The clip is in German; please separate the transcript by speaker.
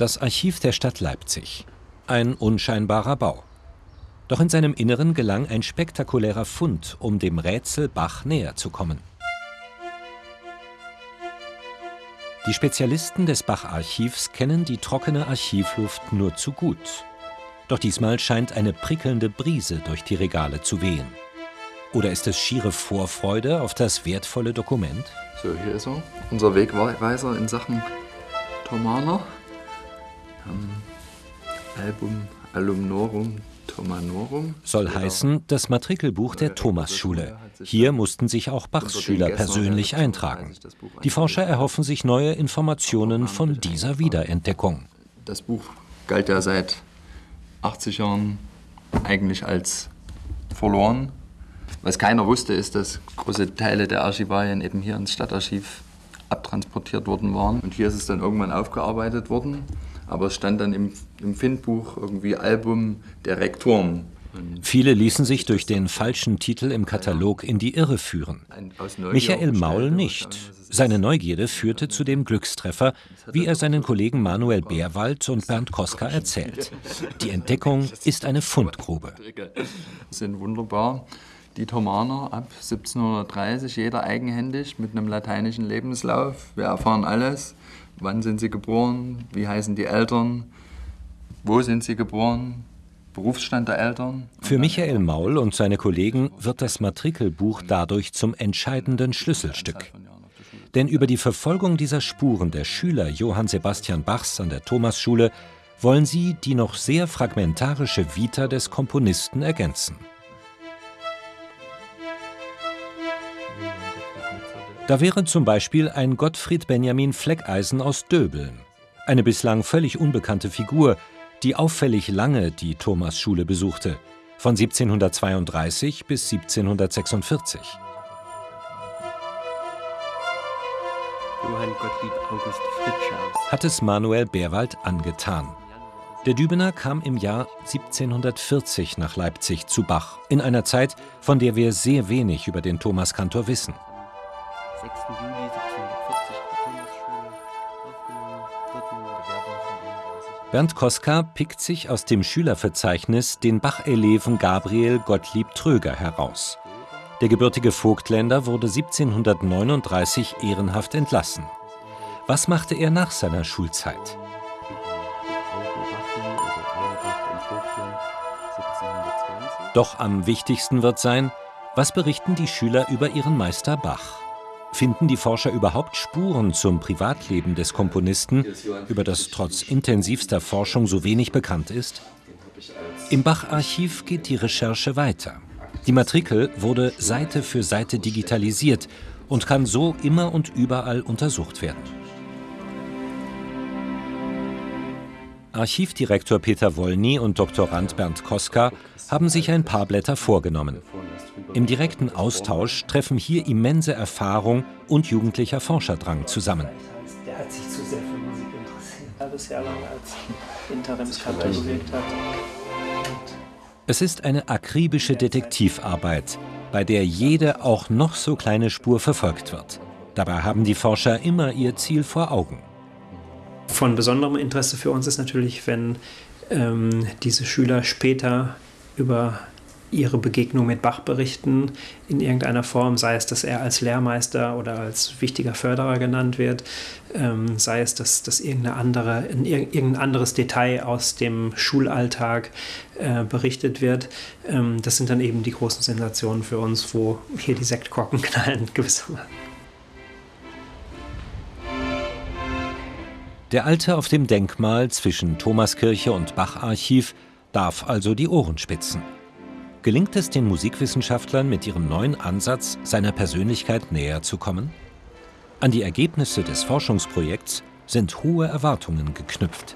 Speaker 1: Das Archiv der Stadt Leipzig. Ein unscheinbarer Bau. Doch in seinem Inneren gelang ein spektakulärer Fund, um dem Rätsel Bach näher zu kommen. Die Spezialisten des Bach-Archivs kennen die trockene Archivluft nur zu gut. Doch diesmal scheint eine prickelnde Brise durch die Regale zu wehen. Oder ist es schiere Vorfreude auf das wertvolle Dokument?
Speaker 2: So, hier ist er, unser Wegweiser in Sachen Thomaner. Ähm, Album Alumnorum Thomanorum.
Speaker 1: Soll heißen, das Matrikelbuch der Thomasschule. Hier mussten sich auch Bachs Schüler persönlich eintragen. Die Forscher erhoffen sich neue Informationen von dieser Wiederentdeckung.
Speaker 2: Das Buch galt ja seit 80 Jahren eigentlich als verloren. Was keiner wusste, ist, dass große Teile der Archivalien eben hier ins Stadtarchiv abtransportiert worden waren. Und hier ist es dann irgendwann aufgearbeitet worden. Aber es stand dann im, im Findbuch irgendwie Album der Rektoren.
Speaker 1: Viele ließen sich durch den falschen Titel im Katalog in die Irre führen. Michael Maul nicht. Seine Neugierde führte zu dem Glückstreffer, wie er seinen Kollegen Manuel Bärwald und Bernd Koska erzählt. Die Entdeckung ist eine Fundgrube.
Speaker 2: sind wunderbar. Die Thomaner ab 1730, jeder eigenhändig mit einem lateinischen Lebenslauf. Wir erfahren alles. Wann sind sie geboren? Wie heißen die Eltern? Wo sind sie geboren? Berufsstand der Eltern.
Speaker 1: Für Michael Maul und seine Kollegen wird das Matrikelbuch dadurch zum entscheidenden Schlüsselstück. Denn über die Verfolgung dieser Spuren der Schüler Johann Sebastian Bachs an der Thomasschule wollen sie die noch sehr fragmentarische Vita des Komponisten ergänzen. Da wäre zum Beispiel ein Gottfried Benjamin Fleckeisen aus Döbeln, eine bislang völlig unbekannte Figur, die auffällig lange die Thomasschule besuchte, von 1732 bis 1746. Johann Gottlieb August hat es Manuel Bärwald angetan. Der Dübener kam im Jahr 1740 nach Leipzig zu Bach, in einer Zeit, von der wir sehr wenig über den Thomaskantor wissen. 6. Juli 1740 Thomasschule aufgenommen, Bernd Koska pickt sich aus dem Schülerverzeichnis den Bach-Eleven Gabriel Gottlieb Tröger heraus. Der gebürtige Vogtländer wurde 1739 ehrenhaft entlassen. Was machte er nach seiner Schulzeit? Doch am wichtigsten wird sein, was berichten die Schüler über ihren Meister Bach? Finden die Forscher überhaupt Spuren zum Privatleben des Komponisten, über das trotz intensivster Forschung so wenig bekannt ist? Im Bach-Archiv geht die Recherche weiter. Die Matrikel wurde Seite für Seite digitalisiert und kann so immer und überall untersucht werden. Archivdirektor Peter Wollny und Doktorand Bernd Koska haben sich ein paar Blätter vorgenommen. Im direkten Austausch treffen hier immense Erfahrung und jugendlicher Forscherdrang zusammen. Der hat sich zu sehr für Musik interessiert, halbes Jahr lang als Interimskantor gewirkt hat. Es ist eine akribische Detektivarbeit, bei der jede auch noch so kleine Spur verfolgt wird. Dabei haben die Forscher immer ihr Ziel vor Augen.
Speaker 3: Von besonderem Interesse für uns ist natürlich, wenn ähm, diese Schüler später über ihre Begegnung mit Bach berichten, in irgendeiner Form, sei es, dass er als Lehrmeister oder als wichtiger Förderer genannt wird, ähm, sei es, dass, dass irgendeine andere, irgendein anderes Detail aus dem Schulalltag äh, berichtet wird. Ähm, das sind dann eben die großen Sensationen für uns, wo hier die Sektkorken knallen, gewissermaßen.
Speaker 1: Der Alte auf dem Denkmal zwischen Thomaskirche und Bacharchiv darf also die Ohren spitzen. Gelingt es den Musikwissenschaftlern mit ihrem neuen Ansatz, seiner Persönlichkeit näher zu kommen? An die Ergebnisse des Forschungsprojekts sind hohe Erwartungen geknüpft.